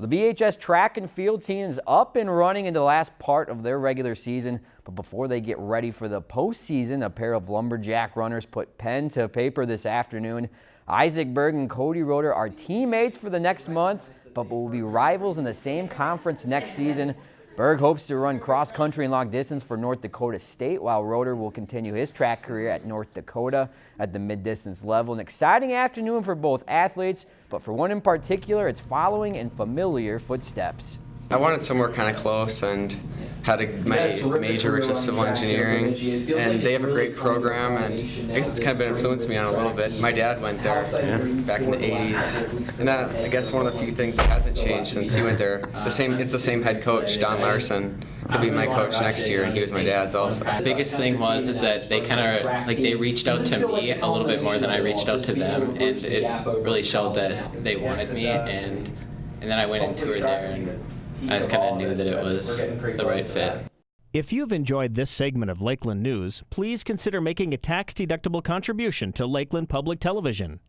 The BHS track and field team is up and running in the last part of their regular season, but before they get ready for the postseason, a pair of Lumberjack runners put pen to paper this afternoon. Isaac Berg and Cody Roeder are teammates for the next month, but will be rivals in the same conference next season. Berg hopes to run cross country and long distance for North Dakota State, while Roeder will continue his track career at North Dakota at the mid distance level. An exciting afternoon for both athletes, but for one in particular, it's following in familiar footsteps. I wanted somewhere kind of close and had a, my major, which is civil engineering, and they have a great program, and I guess it's kind of been influenced me on a little bit. My dad went there back in the 80s, and that, I guess one of the few things that hasn't changed since he went there. The same, it's the same head coach, Don Larson. He'll be my coach next year, and he was my dad's also. The biggest thing was is that they kind of like they reached out to me a little bit more than I reached out to them, and it really showed that they wanted me, and and then I went and toured there and. I just kind of knew that it was the right fit. If you've enjoyed this segment of Lakeland News, please consider making a tax-deductible contribution to Lakeland Public Television.